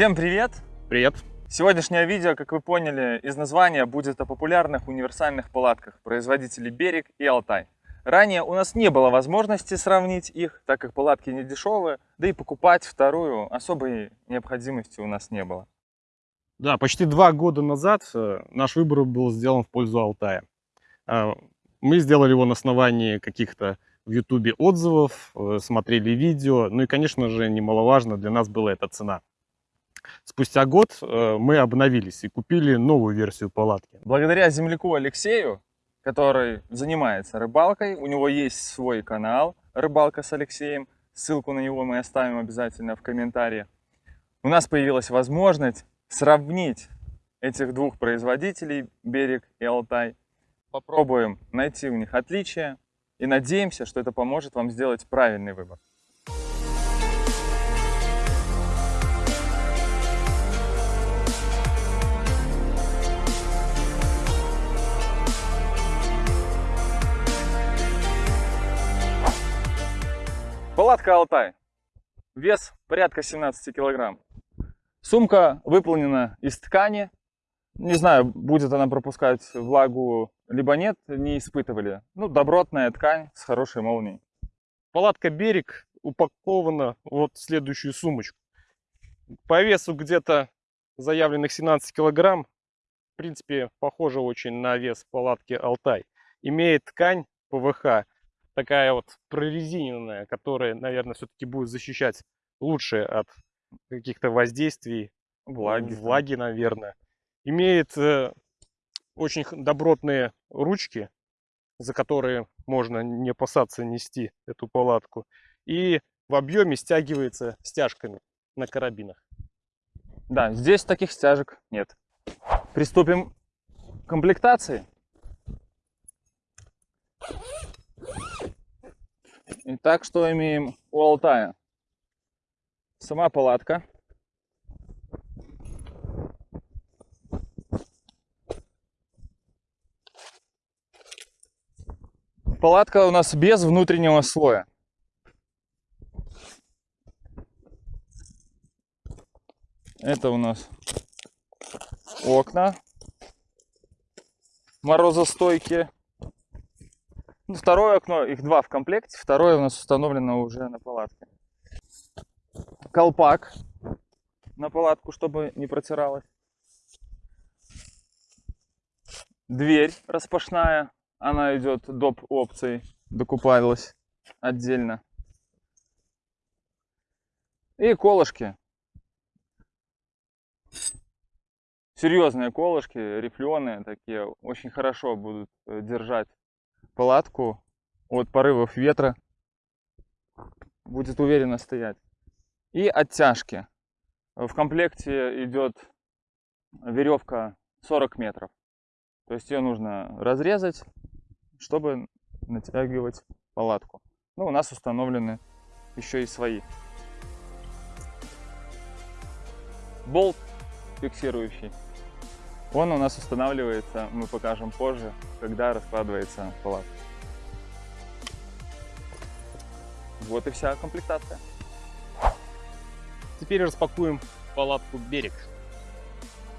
Всем привет! Привет! Сегодняшнее видео, как вы поняли из названия, будет о популярных универсальных палатках производителей Берег и Алтай. Ранее у нас не было возможности сравнить их, так как палатки не дешевые, да и покупать вторую особой необходимости у нас не было. Да, почти два года назад э, наш выбор был сделан в пользу Алтая. А, мы сделали его на основании каких-то в Ютубе отзывов, э, смотрели видео, ну и, конечно же, немаловажно для нас была эта цена. Спустя год э, мы обновились и купили новую версию палатки. Благодаря земляку Алексею, который занимается рыбалкой, у него есть свой канал «Рыбалка с Алексеем», ссылку на него мы оставим обязательно в комментарии. У нас появилась возможность сравнить этих двух производителей, Берег и Алтай. Попробуем найти у них отличия и надеемся, что это поможет вам сделать правильный выбор. Палатка Алтай. Вес порядка 17 килограмм. Сумка выполнена из ткани. Не знаю, будет она пропускать влагу, либо нет, не испытывали. Ну, добротная ткань с хорошей молнией. Палатка «Берег» упакована вот в следующую сумочку. По весу где-то заявленных 17 килограмм. В принципе, похоже очень на вес палатки «Алтай». Имеет ткань ПВХ такая вот прорезиненная, которая, наверное, все-таки будет защищать лучше от каких-то воздействий, влаги, влаги наверное. Имеет э, очень добротные ручки, за которые можно не опасаться нести эту палатку. И в объеме стягивается стяжками на карабинах. Да, здесь таких стяжек нет. Приступим к комплектации. Итак, что имеем у Алтая? Сама палатка. Палатка у нас без внутреннего слоя. Это у нас окна морозостойкие. Ну, второе окно, их два в комплекте, второе у нас установлено уже на палатке. Колпак на палатку, чтобы не протиралось. Дверь распашная, она идет доп. опцией, докупалась отдельно. И колышки. Серьезные колышки, рифленые такие, очень хорошо будут э, держать палатку от порывов ветра. Будет уверенно стоять. И оттяжки. В комплекте идет веревка 40 метров. То есть ее нужно разрезать, чтобы натягивать палатку. Ну, у нас установлены еще и свои. Болт фиксирующий. Он у нас устанавливается, мы покажем позже, когда раскладывается палатка. Вот и вся комплектация. Теперь распакуем палатку «Берег».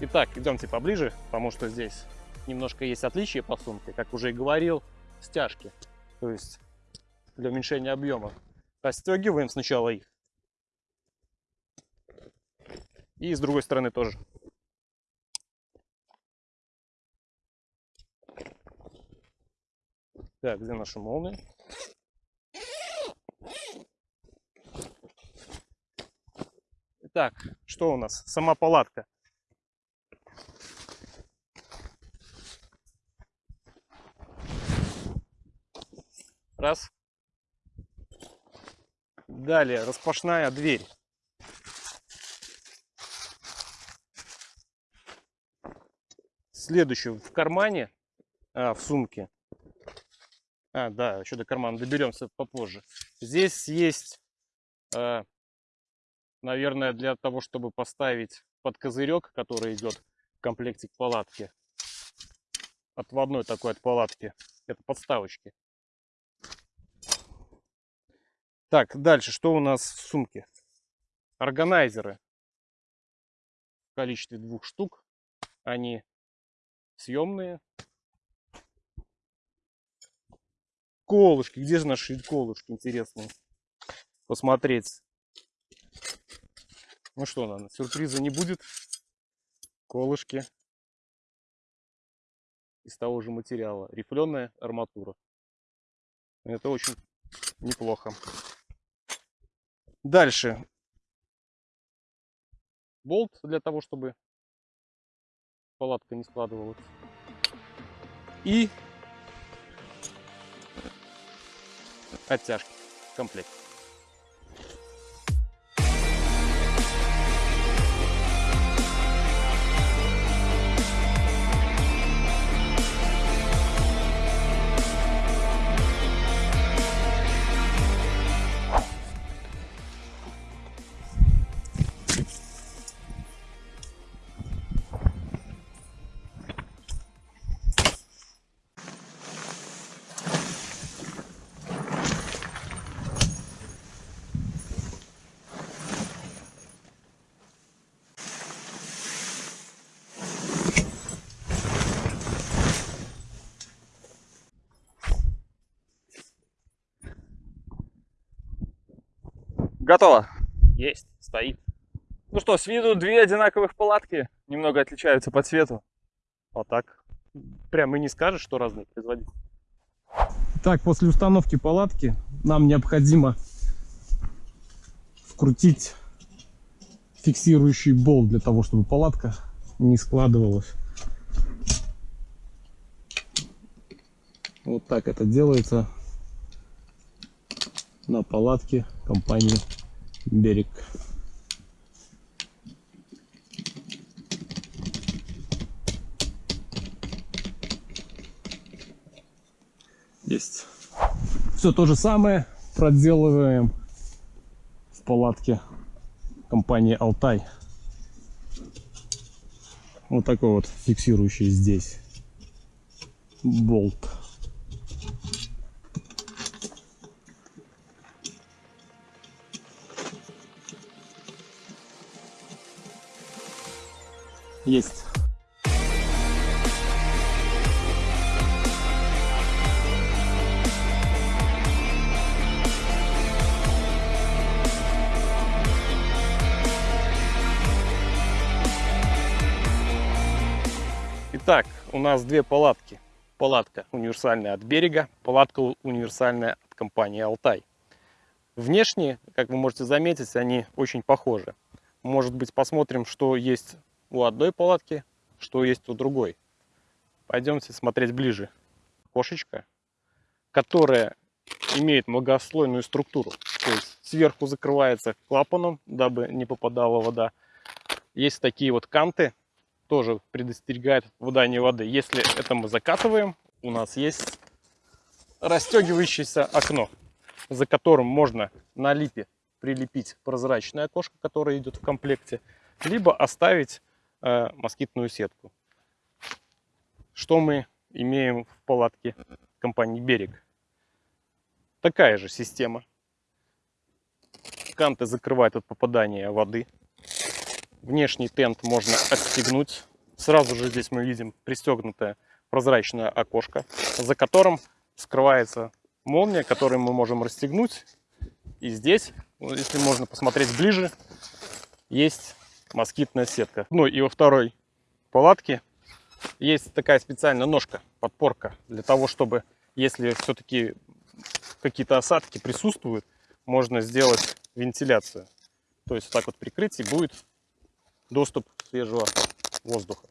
Итак, идемте поближе, потому что здесь немножко есть отличия по сумке. Как уже и говорил, стяжки, то есть для уменьшения объема. Расстегиваем сначала их. И с другой стороны тоже. Так, где наша молния? Итак, что у нас? Сама палатка. Раз. Далее распашная дверь. Следующую в кармане, а, в сумке а, да, еще до кармана доберемся попозже. Здесь есть, э, наверное, для того, чтобы поставить под козырек, который идет в комплекте к палатке. Отводной такой от палатки. Это подставочки. Так, дальше, что у нас в сумке? Органайзеры. количестве двух штук. Они съемные. Колышки. Где же наши колышки, интересные? Посмотреть. Ну что, наверное, сюрприза не будет. Колышки из того же материала. Рифленая арматура. Это очень неплохо. Дальше. Болт для того, чтобы палатка не складывалась. И оттяжки в Готово. Есть, стоит. Ну что, с виду две одинаковых палатки, немного отличаются по цвету. А так, прям и не скажешь, что разные производители. Так, после установки палатки нам необходимо вкрутить фиксирующий болт для того, чтобы палатка не складывалась. Вот так это делается на палатке компании Берег. Есть. Все то же самое проделываем в палатке компании Алтай. Вот такой вот фиксирующий здесь болт. Есть. Итак, у нас две палатки. Палатка универсальная от берега, палатка универсальная от компании Алтай. Внешне, как вы можете заметить, они очень похожи. Может быть, посмотрим, что есть у одной палатки, что есть у другой. Пойдемте смотреть ближе. Кошечка, которая имеет многослойную структуру. То есть сверху закрывается клапаном, дабы не попадала вода. Есть такие вот канты, тоже предостерегают от попадания воды. Если это мы закатываем, у нас есть расстегивающееся окно, за которым можно на липе прилепить прозрачное окошко, которое идет в комплекте, либо оставить э, москитную сетку. Что мы имеем в палатке компании «Берег»? Такая же система. Канты закрывают от попадания воды. Внешний тент можно отстегнуть. Сразу же здесь мы видим пристегнутое прозрачное окошко, за которым скрывается молния, которую мы можем расстегнуть. И здесь, если можно посмотреть ближе, есть москитная сетка. Ну и во второй палатке есть такая специальная ножка, подпорка, для того, чтобы, если все-таки какие-то осадки присутствуют, можно сделать вентиляцию. То есть так вот прикрыть и будет доступ свежего воздуха.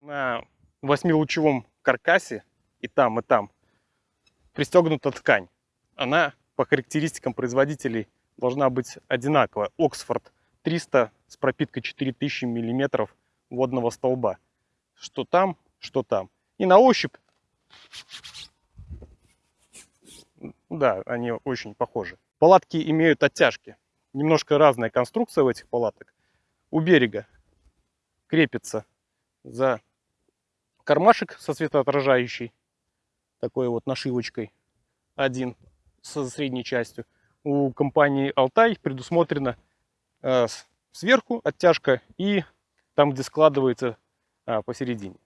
На восьмилучевом каркасе и там, и там пристегнута ткань. Она по характеристикам производителей должна быть одинаковая. Оксфорд 300 с пропиткой 4000 миллиметров водного столба. Что там, что там. И на ощупь, да, они очень похожи. Палатки имеют оттяжки. Немножко разная конструкция у этих палаток. У берега крепится за кармашек со светоотражающей, такой вот нашивочкой, один со средней частью. У компании Алтай предусмотрено сверху оттяжка и там, где складывается а, посередине.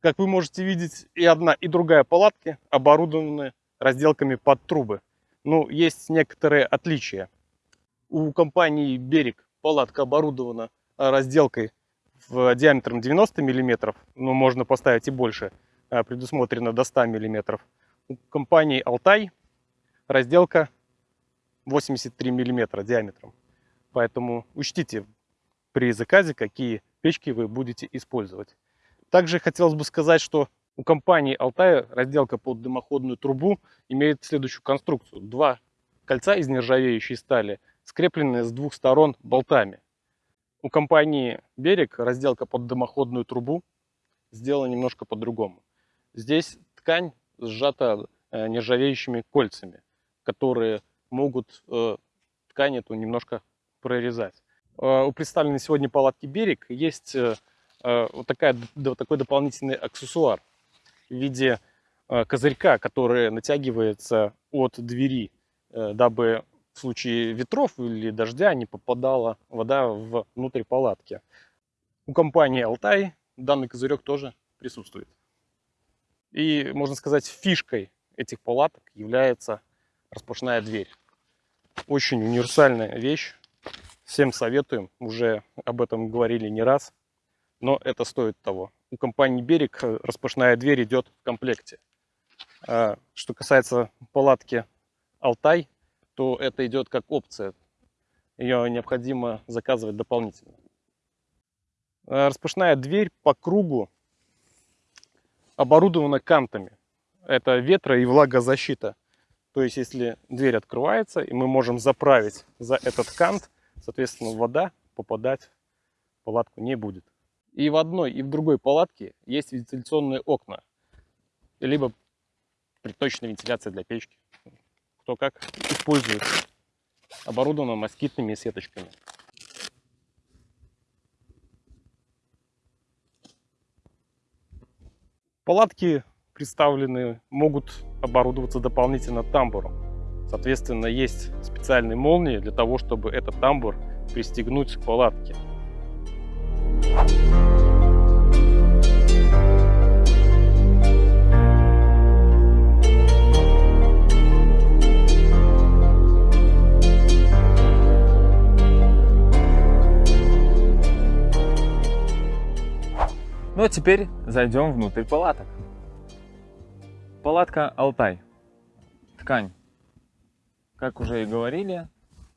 Как вы можете видеть, и одна, и другая палатки оборудованы разделками под трубы. Ну, есть некоторые отличия. У компании «Берег» палатка оборудована разделкой в диаметром 90 мм, но можно поставить и больше, предусмотрено до 100 мм. У компании «Алтай» разделка 83 мм диаметром. Поэтому учтите при заказе, какие печки вы будете использовать. Также хотелось бы сказать, что у компании Altai разделка под дымоходную трубу имеет следующую конструкцию. Два кольца из нержавеющей стали, скрепленные с двух сторон болтами. У компании Берег разделка под дымоходную трубу сделана немножко по-другому. Здесь ткань сжата э, нержавеющими кольцами, которые могут э, ткань эту немножко прорезать. Э, у представленной сегодня палатки «Берег» есть Э, вот, такая, такой дополнительный аксессуар в виде э, козырька, который натягивается от двери, э, дабы в случае ветров или дождя не попадала вода внутрь палатки. У компании Алтай данный козырек тоже присутствует. И, можно сказать, фишкой этих палаток является распашная дверь. Очень универсальная вещь. Всем советуем, уже об этом говорили не раз но это стоит того. У компании «Берег» распашная дверь идет в комплекте. А что касается палатки «Алтай», то это идет как опция. Ее необходимо заказывать дополнительно. А распашная дверь по кругу оборудована кантами. Это ветро и влагозащита. То есть, если дверь открывается, и мы можем заправить за этот кант, соответственно, вода попадать в палатку не будет. И в одной, и в другой палатке есть вентиляционные окна. Либо приточная вентиляция для печки. Кто как использует. Оборудовано москитными сеточками. Палатки представлены, могут оборудоваться дополнительно тамбуром. Соответственно, есть специальные молнии для того, чтобы этот тамбур пристегнуть к палатке. Ну а теперь зайдем внутрь палаток. Палатка Алтай. Ткань. Как уже и говорили,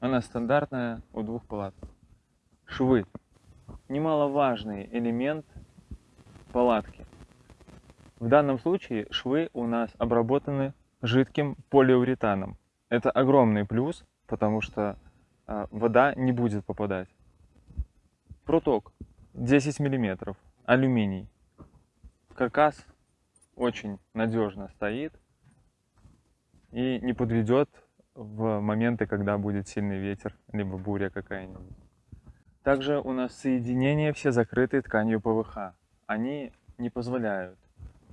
она стандартная у двух палаток. Швы. Немаловажный элемент палатки. В данном случае швы у нас обработаны жидким полиуретаном. Это огромный плюс, потому что э, вода не будет попадать. Проток 10 миллиметров алюминий. Каркас очень надежно стоит и не подведет в моменты, когда будет сильный ветер, либо буря какая-нибудь. Также у нас соединения все закрыты тканью ПВХ. Они не позволяют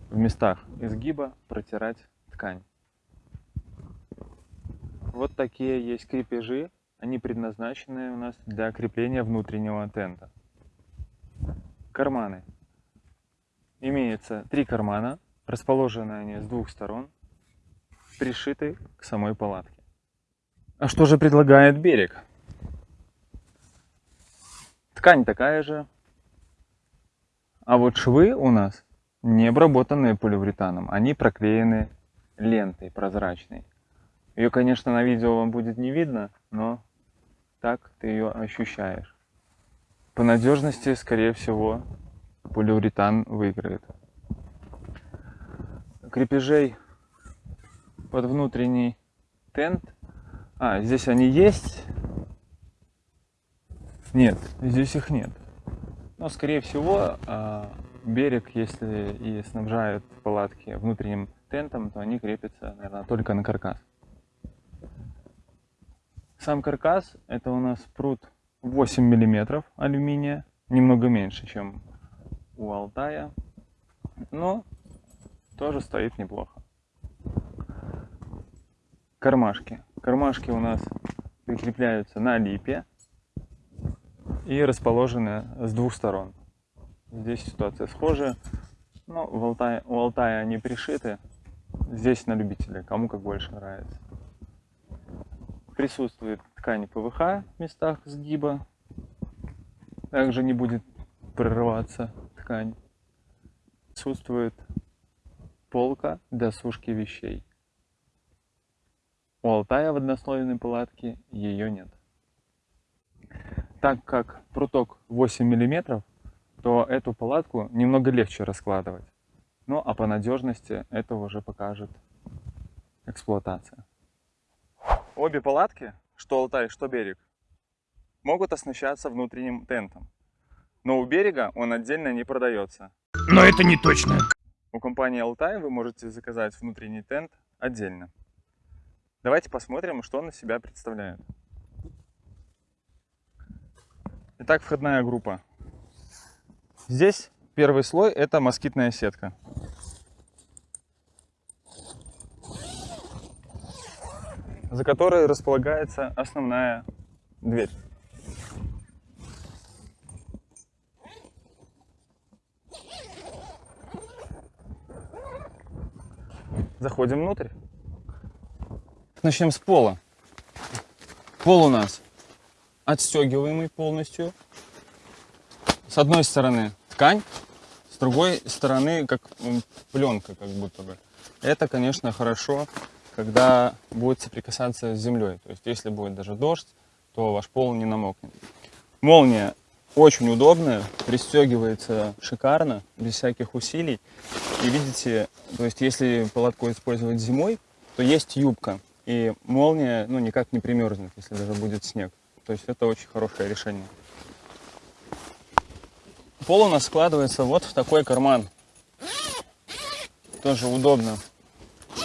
в местах изгиба протирать ткань. Вот такие есть крепежи. Они предназначены у нас для крепления внутреннего тента. Карманы. Имеется три кармана, расположены они с двух сторон, пришиты к самой палатке. А что же предлагает берег? Ткань такая же, а вот швы у нас не обработанные поливуретаном, они проклеены лентой прозрачной. Ее, конечно, на видео вам будет не видно, но так ты ее ощущаешь. По надежности, скорее всего, полиуретан выиграет. Крепежей под внутренний тент. А, здесь они есть. Нет, здесь их нет. Но, скорее всего, а, берег, если и снабжают палатки внутренним тентом, то они крепятся, наверное, только на каркас. Сам каркас это у нас пруд 8 миллиметров алюминия, немного меньше, чем у Алтая, но тоже стоит неплохо. Кармашки. Кармашки у нас прикрепляются на липе. и расположены с двух сторон. Здесь ситуация схожая, но в Алтае, у Алтая они пришиты, здесь на любителя, кому как больше нравится. Присутствует ткань ПВХ в местах сгиба, также не будет прорываться ткань. Присутствует полка для сушки вещей. У Алтая в однослойной палатке ее нет. Так как пруток 8 мм, то эту палатку немного легче раскладывать. Ну а по надежности это уже покажет эксплуатация. Обе палатки, что Алтай, что берег, могут оснащаться внутренним тентом. Но у берега он отдельно не продается. Но это не точно. У компании Алтай вы можете заказать внутренний тент отдельно. Давайте посмотрим, что он из себя представляет. Итак, входная группа. Здесь первый слой это москитная сетка. за которой располагается основная дверь. Заходим внутрь. Начнем с пола. Пол у нас отстегиваемый полностью. С одной стороны ткань, с другой стороны как пленка как будто бы. Это, конечно, хорошо, когда будет соприкасаться с землей. То есть, если будет даже дождь, то ваш пол не намокнет. Молния очень удобная, пристегивается шикарно, без всяких усилий. И видите, то есть, если палатку использовать зимой, то есть юбка. И молния ну, никак не примерзнет, если даже будет снег. То есть это очень хорошее решение. Пол у нас складывается вот в такой карман. Тоже удобно.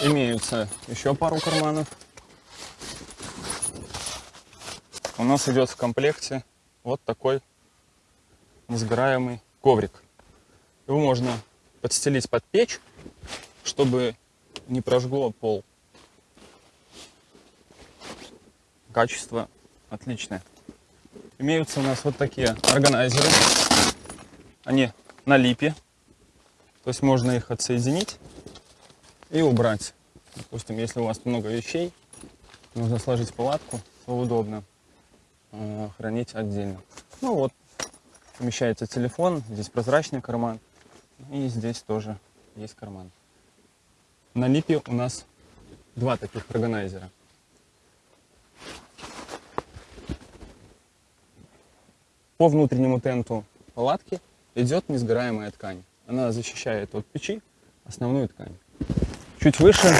Имеются еще пару карманов. У нас идет в комплекте вот такой несгораемый коврик. Его можно подстелить под печь, чтобы не прожгло пол. Качество отличное. Имеются у нас вот такие органайзеры. Они на липе. То есть можно их отсоединить и убрать. Допустим, если у вас много вещей, нужно сложить палатку, то удобно э, хранить отдельно. Ну вот, помещается телефон, здесь прозрачный карман, и здесь тоже есть карман. На липе у нас два таких органайзера. По внутреннему тенту палатки идет несгораемая ткань. Она защищает от печи основную ткань. Чуть выше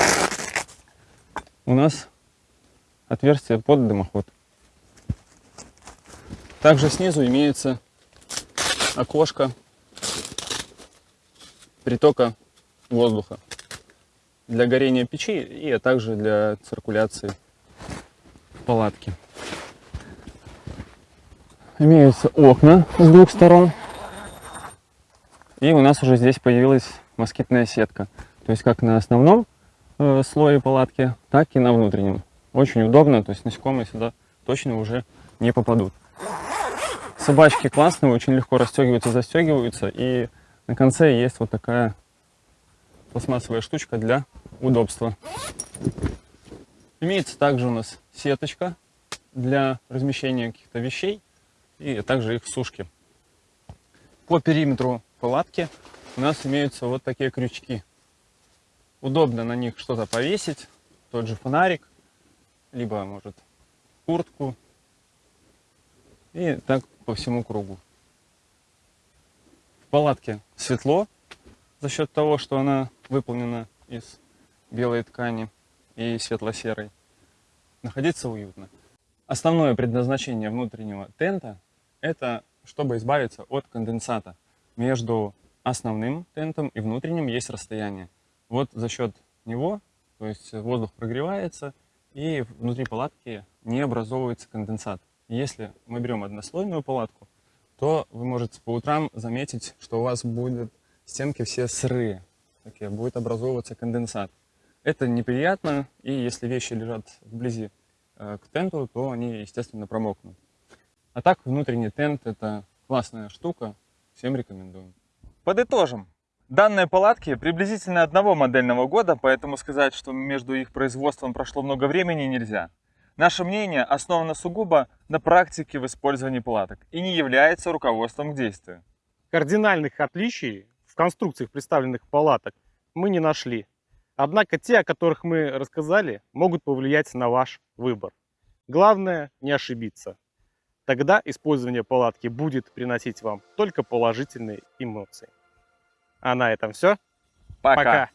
у нас отверстие под дымоход. Также снизу имеется окошко притока воздуха для горения печи и а также для циркуляции палатки. Имеются окна с двух сторон. И у нас уже здесь появилась москитная сетка. То есть как на основном э, слое палатки, так и на внутреннем. Очень удобно, то есть насекомые сюда точно уже не попадут. Собачки классные, очень легко расстегиваются, застегиваются. И на конце есть вот такая пластмассовая штучка для удобства. Имеется также у нас сеточка для размещения каких-то вещей и также их сушки. По периметру палатки у нас имеются вот такие крючки удобно на них что-то повесить, тот же фонарик, либо, может, куртку, и так по всему кругу. В палатке светло за счет того, что она выполнена из белой ткани и светло-серой. Находиться уютно. Основное предназначение внутреннего тента – это чтобы избавиться от конденсата. Между основным тентом и внутренним есть расстояние. Вот за счет него, то есть воздух прогревается, и внутри палатки не образовывается конденсат. Если мы берем однослойную палатку, то вы можете по утрам заметить, что у вас будут стенки все сырые, такие, будет образовываться конденсат. Это неприятно, и если вещи лежат вблизи э, к тенту, то они, естественно, промокнут. А так, внутренний тент – это классная штука, всем рекомендуем. Подытожим. Данные палатки приблизительно одного модельного года, поэтому сказать, что между их производством прошло много времени, нельзя. Наше мнение основано сугубо на практике в использовании палаток и не является руководством к действию. Кардинальных отличий в конструкциях представленных палаток мы не нашли. Однако те, о которых мы рассказали, могут повлиять на ваш выбор. Главное не ошибиться. Тогда использование палатки будет приносить вам только положительные эмоции. А на этом все. Пока. Пока.